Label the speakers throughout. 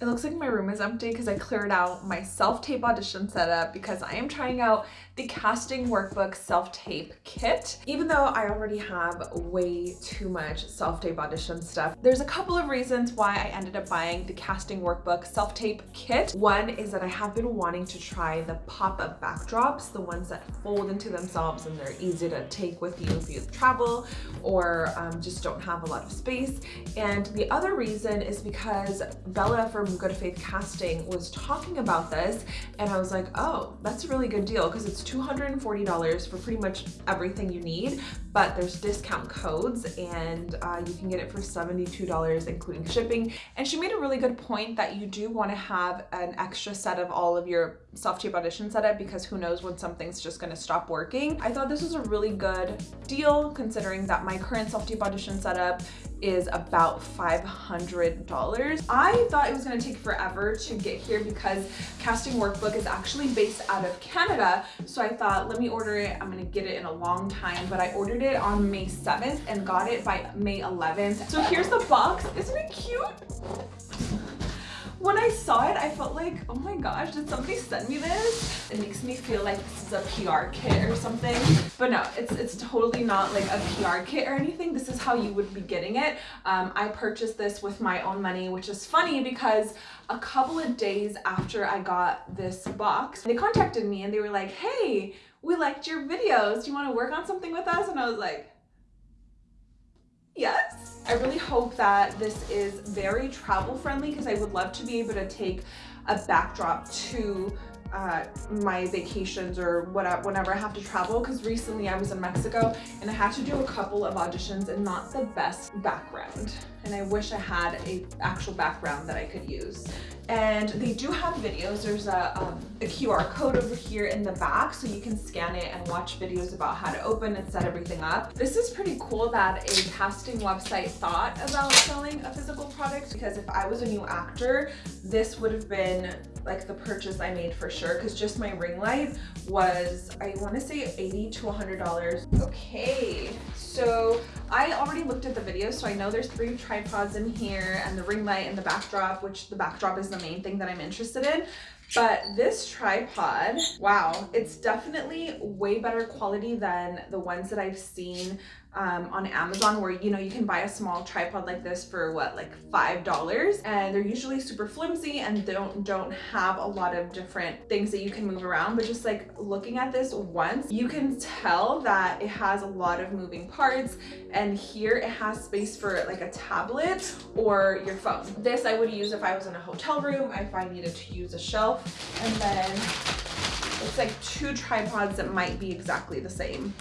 Speaker 1: It looks like my room is empty because I cleared out my self-tape audition setup because I am trying out the casting workbook self-tape kit. Even though I already have way too much self-tape audition stuff, there's a couple of reasons why I ended up buying the casting workbook self-tape kit. One is that I have been wanting to try the pop-up backdrops, the ones that fold into themselves and they're easy to take with you if you travel or um, just don't have a lot of space. And the other reason is because Bella from Good Faith Casting was talking about this and I was like, oh, that's a really good deal because it's $240 for pretty much everything you need, but there's discount codes and uh, you can get it for $72 including shipping. And she made a really good point that you do want to have an extra set of all of your self-tape audition setup because who knows when something's just going to stop working. I thought this was a really good deal considering that my current self-tape audition setup is about $500. I thought it was going to take forever to get here because Casting Workbook is actually based out of Canada. So I thought, let me order it. I'm going to get it in a long time, but I ordered it on May 7th and got it by May 11th. So here's the box. Isn't it cute? when I saw it, I felt like, oh my gosh, did somebody send me this? It makes me feel like this is a PR kit or something. But no, it's, it's totally not like a PR kit or anything. This is how you would be getting it. Um, I purchased this with my own money, which is funny because a couple of days after I got this box, they contacted me and they were like, hey, we liked your videos. Do you want to work on something with us? And I was like, yes. I really hope that this is very travel friendly because I would love to be able to take a backdrop to uh, my vacations or whatever, whenever I have to travel because recently I was in Mexico and I had to do a couple of auditions and not the best background and I wish I had a actual background that I could use. And they do have videos. There's a, um, a QR code over here in the back so you can scan it and watch videos about how to open and set everything up. This is pretty cool that a casting website thought about selling a physical product because if I was a new actor this would have been like the purchase I made for sure because just my ring light was I want to say 80 to 100 dollars. Okay so I already looked at the video so I know there's three tripods in here and the ring light and the backdrop which the backdrop is the main thing that I'm interested in. But this tripod, wow, it's definitely way better quality than the ones that I've seen um, on Amazon where, you know, you can buy a small tripod like this for what, like $5 and they're usually super flimsy and don't, don't have a lot of different things that you can move around. But just like looking at this once, you can tell that it has a lot of moving parts and here it has space for like a tablet or your phone. This I would use if I was in a hotel room, if I needed to use a shelf and then it's like two tripods that might be exactly the same.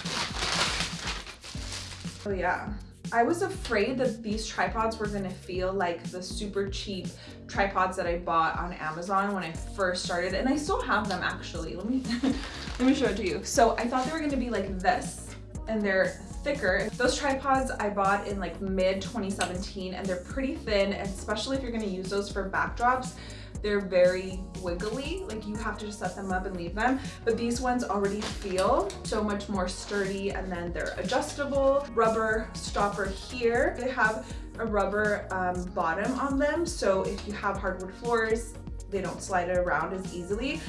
Speaker 1: Oh yeah. I was afraid that these tripods were gonna feel like the super cheap tripods that I bought on Amazon when I first started, and I still have them actually. Let me let me show it to you. So I thought they were gonna be like this, and they're thicker. Those tripods I bought in like mid 2017, and they're pretty thin, especially if you're gonna use those for backdrops they're very wiggly like you have to just set them up and leave them. But these ones already feel so much more sturdy and then they're adjustable. Rubber stopper here they have a rubber um, bottom on them. So if you have hardwood floors they don't slide around as easily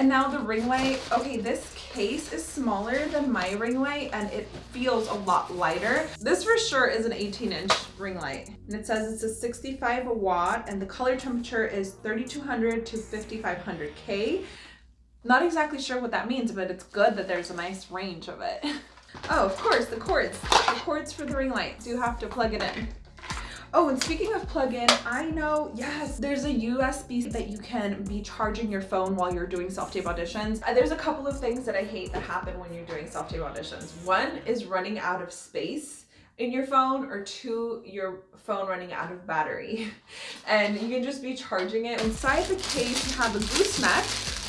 Speaker 1: and now the ring light, okay, this case is smaller than my ring light and it feels a lot lighter. This for sure is an 18 inch ring light. And it says it's a 65 watt and the color temperature is 3200 to 5500 K. Not exactly sure what that means, but it's good that there's a nice range of it. Oh, of course, the cords. The cords for the ring light. Do have to plug it in. Oh, and speaking of plug-in, I know, yes, there's a USB that you can be charging your phone while you're doing self-tape auditions. Uh, there's a couple of things that I hate that happen when you're doing self-tape auditions. One is running out of space in your phone or two your phone running out of battery and you can just be charging it inside the case you have a gooseneck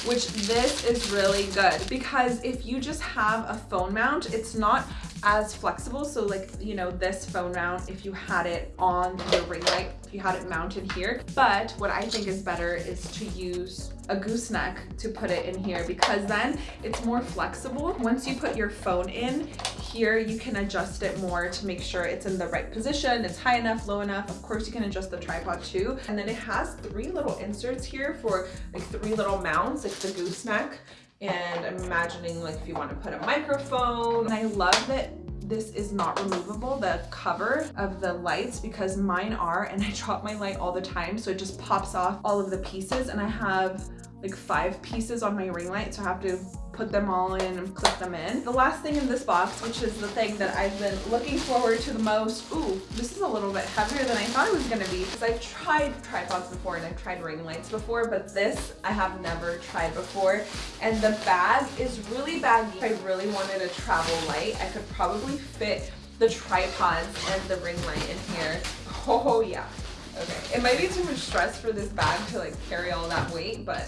Speaker 1: which this is really good because if you just have a phone mount it's not as flexible. So like, you know, this phone mount, if you had it on the ring light, if you had it mounted here. But what I think is better is to use a gooseneck to put it in here because then it's more flexible. Once you put your phone in here you can adjust it more to make sure it's in the right position, it's high enough, low enough. Of course you can adjust the tripod too. And then it has three little inserts here for like three little mounts, like the gooseneck. And I'm imagining like if you want to put a microphone. And I love that this is not removable, the cover of the lights, because mine are, and I drop my light all the time. So it just pops off all of the pieces and I have like five pieces on my ring light. So I have to put them all in and clip them in. The last thing in this box, which is the thing that I've been looking forward to the most, ooh, this is a little bit heavier than I thought it was gonna be because I've tried tripods before and I've tried ring lights before, but this I have never tried before. And the bag is really baggy. If I really wanted a travel light, I could probably fit the tripods and the ring light in here. Oh yeah. Okay, it might be too much stress for this bag to like carry all that weight, but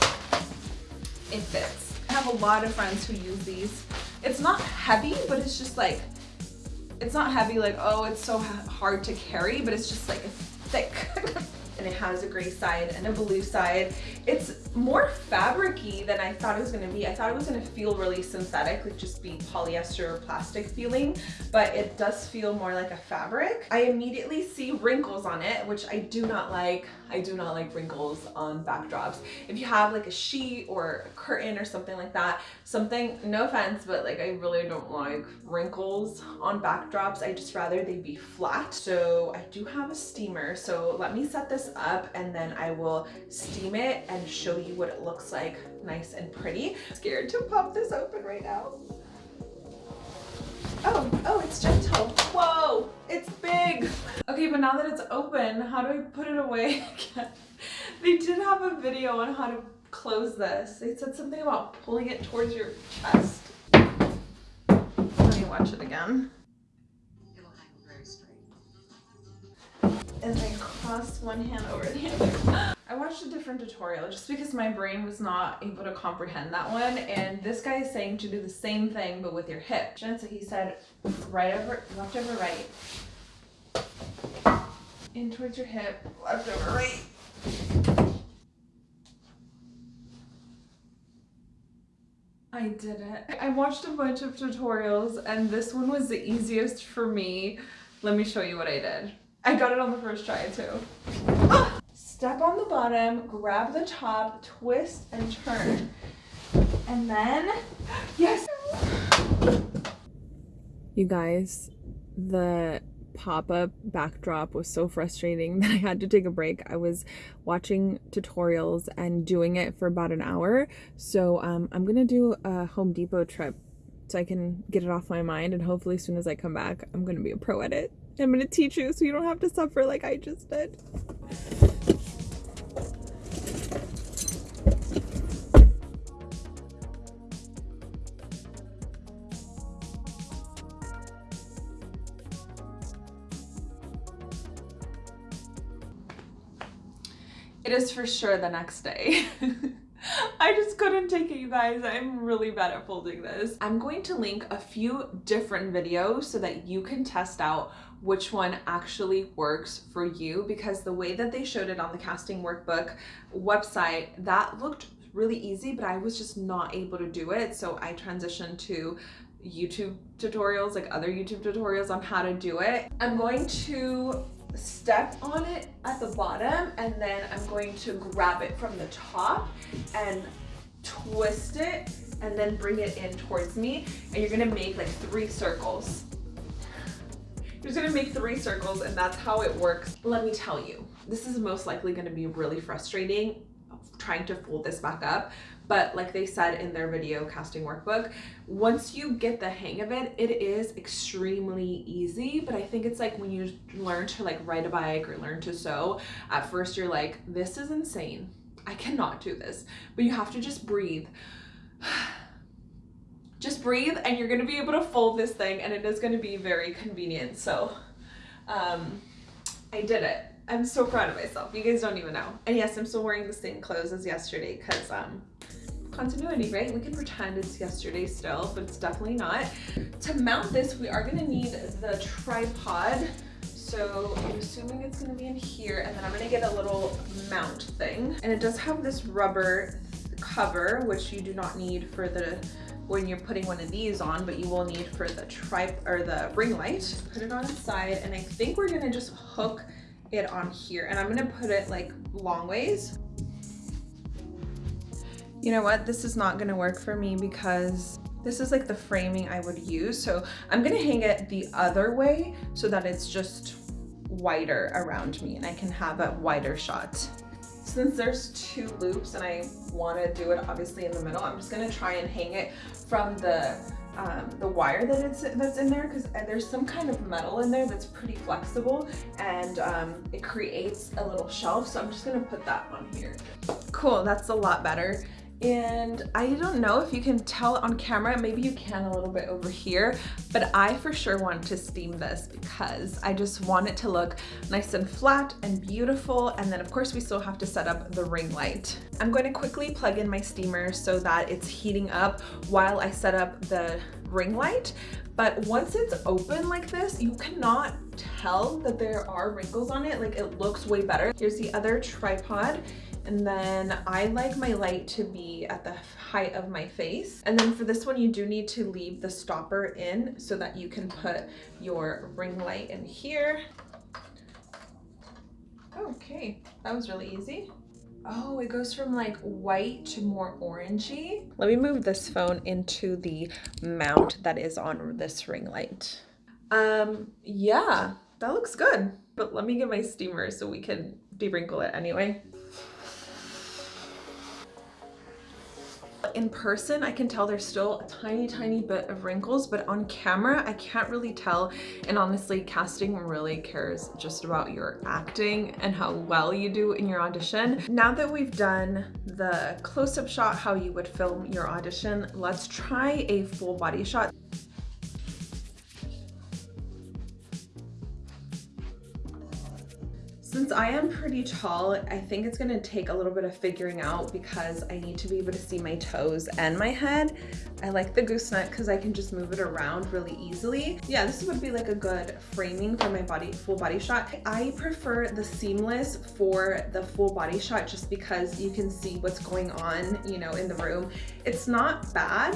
Speaker 1: it fits. I have a lot of friends who use these. It's not heavy, but it's just like, it's not heavy like, oh, it's so hard to carry, but it's just like it's thick. and it has a gray side and a blue side. It's more fabricy than I thought it was gonna be. I thought it was gonna feel really synthetic, like just be polyester or plastic feeling, but it does feel more like a fabric. I immediately see wrinkles on it, which I do not like. I do not like wrinkles on backdrops. If you have like a sheet or a curtain or something like that, something, no offense, but like I really don't like wrinkles on backdrops. I just rather they be flat. So I do have a steamer. So let me set this up and then I will steam it and show you what it looks like nice and pretty. I'm scared to pop this open right now. Oh, oh, it's gentle. Whoa, it's big. Okay, but now that it's open, how do I put it away again? they did have a video on how to close this. They said something about pulling it towards your chest. Let me watch it again. It'll hang very straight. And I cross one hand over the other. I watched a different tutorial just because my brain was not able to comprehend that one. And this guy is saying to do the same thing, but with your hip. So he said, right over, left over right. In towards your hip, left over right. I did it. I watched a bunch of tutorials and this one was the easiest for me. Let me show you what I did. I got it on the first try too. Step on the bottom, grab the top, twist and turn. And then, yes.
Speaker 2: You guys, the pop-up backdrop was so frustrating that I had to take a break. I was watching tutorials and doing it for about an hour. So um, I'm gonna do a Home Depot trip so I can get it off my mind and hopefully as soon as I come back, I'm gonna be a pro at it. I'm gonna teach you so you don't have to suffer like I just did.
Speaker 1: It is for sure the next day. I just couldn't take it, you guys. I'm really bad at folding this. I'm going to link a few different videos so that you can test out which one actually works for you because the way that they showed it on the casting workbook website, that looked really easy, but I was just not able to do it. So I transitioned to YouTube tutorials, like other YouTube tutorials on how to do it. I'm going to step on it at the bottom and then I'm going to grab it from the top and twist it and then bring it in towards me and you're gonna make like three circles. You're just gonna make three circles and that's how it works. Let me tell you, this is most likely gonna be really frustrating trying to fold this back up but like they said in their video casting workbook once you get the hang of it it is extremely easy. But i think it's like when you learn to like ride a bike or learn to sew at first you're like this is insane. I cannot do this. But you have to just breathe. Just breathe and you're going to be able to fold this thing and it is going to be very convenient. So um i did it. I'm so proud of myself. You guys don't even know. And yes, I'm still wearing the same clothes as yesterday because um, continuity, right? We can pretend it's yesterday still, but it's definitely not. To mount this, we are gonna need the tripod. So I'm assuming it's gonna be in here and then I'm gonna get a little mount thing. And it does have this rubber cover, which you do not need for the when you're putting one of these on, but you will need for the tri or the ring light. Put it on its side, and I think we're gonna just hook it on here. And I'm gonna put it like long ways. You know what? This is not gonna work for me because this is like the framing I would use. So I'm gonna hang it the other way so that it's just wider around me and I can have a wider shot. Since there's two loops and I wanna do it obviously in the middle, I'm just gonna try and hang it from the um, the wire that it's that's in there because there's some kind of metal in there that's pretty flexible and um, it creates a little shelf so I'm just gonna put that on here. Cool, that's a lot better and I don't know if you can tell on camera, maybe you can a little bit over here, but I for sure want to steam this because I just want it to look nice and flat and beautiful. And then of course we still have to set up the ring light. I'm going to quickly plug in my steamer so that it's heating up while I set up the ring light. But once it's open like this, you cannot tell that there are wrinkles on it. Like it looks way better. Here's the other tripod and then I like my light to be at the height of my face. And then for this one, you do need to leave the stopper in so that you can put your ring light in here. Okay, that was really easy. Oh, it goes from like white to more orangey. Let me move this phone into the mount that is on this ring light. Um, yeah, that looks good. But let me get my steamer so we can dewrinkle it anyway. In person, I can tell there's still a tiny, tiny bit of wrinkles, but on camera, I can't really tell. And honestly, casting really cares just about your acting and how well you do in your audition. Now that we've done the close-up shot, how you would film your audition, let's try a full body shot. Since I am pretty tall, I think it's gonna take a little bit of figuring out because I need to be able to see my toes and my head. I like the gooseneck because I can just move it around really easily. Yeah, this would be like a good framing for my body full body shot. I prefer the seamless for the full body shot just because you can see what's going on, you know, in the room. It's not bad.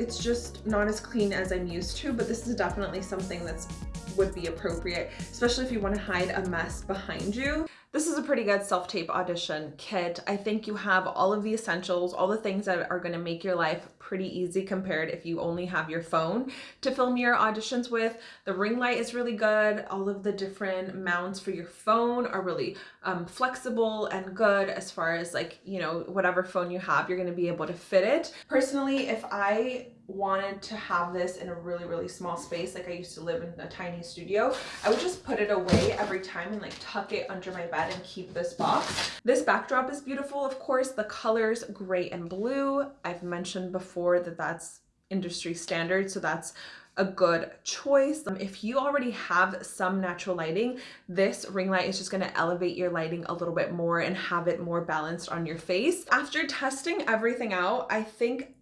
Speaker 1: It's just not as clean as I'm used to, but this is definitely something that's would be appropriate, especially if you want to hide a mess behind you. This is a pretty good self-tape audition kit. I think you have all of the essentials, all the things that are going to make your life pretty easy compared if you only have your phone to film your auditions with. The ring light is really good. All of the different mounts for your phone are really um, flexible and good as far as like, you know, whatever phone you have, you're going to be able to fit it. Personally, if I wanted to have this in a really, really small space, like I used to live in a tiny studio, I would just put it away every time and like tuck it under my bed and keep this box. This backdrop is beautiful, of course. The colors gray and blue. I've mentioned before that that's industry standard, so that's a good choice. Um, if you already have some natural lighting, this ring light is just gonna elevate your lighting a little bit more and have it more balanced on your face. After testing everything out, I think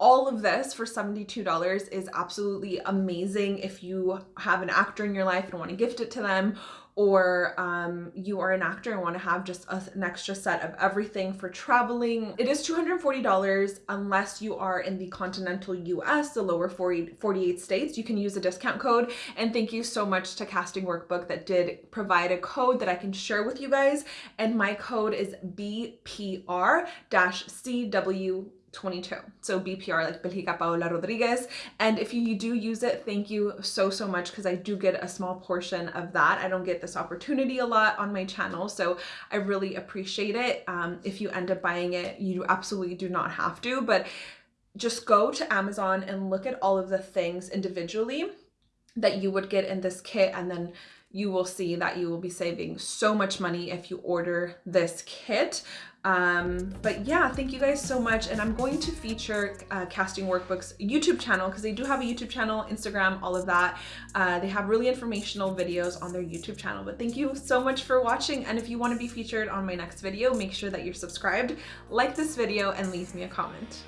Speaker 1: all of this for $72 is absolutely amazing if you have an actor in your life and want to gift it to them or um, you are an actor and want to have just a, an extra set of everything for traveling. It is $240 unless you are in the continental US, the lower 40, 48 states. You can use a discount code. And thank you so much to Casting Workbook that did provide a code that I can share with you guys. And my code is BPR-CW 22. So BPR like Belgica Paola Rodriguez. And if you, do use it, thank you so, so much because I do get a small portion of that. I don't get this opportunity a lot on my channel. So I really appreciate it. Um, if you end up buying it, you absolutely do not have to, but just go to Amazon and look at all of the things individually that you would get in this kit and then you will see that you will be saving so much money if you order this kit. Um, but yeah, thank you guys so much. And I'm going to feature uh, Casting Workbook's YouTube channel because they do have a YouTube channel, Instagram, all of that. Uh, they have really informational videos on their YouTube channel. But thank you so much for watching. And if you want to be featured on my next video, make sure that you're subscribed, like this video, and leave me a comment.